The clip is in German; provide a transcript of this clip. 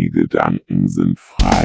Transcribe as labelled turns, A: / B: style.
A: Die Gedanken sind frei.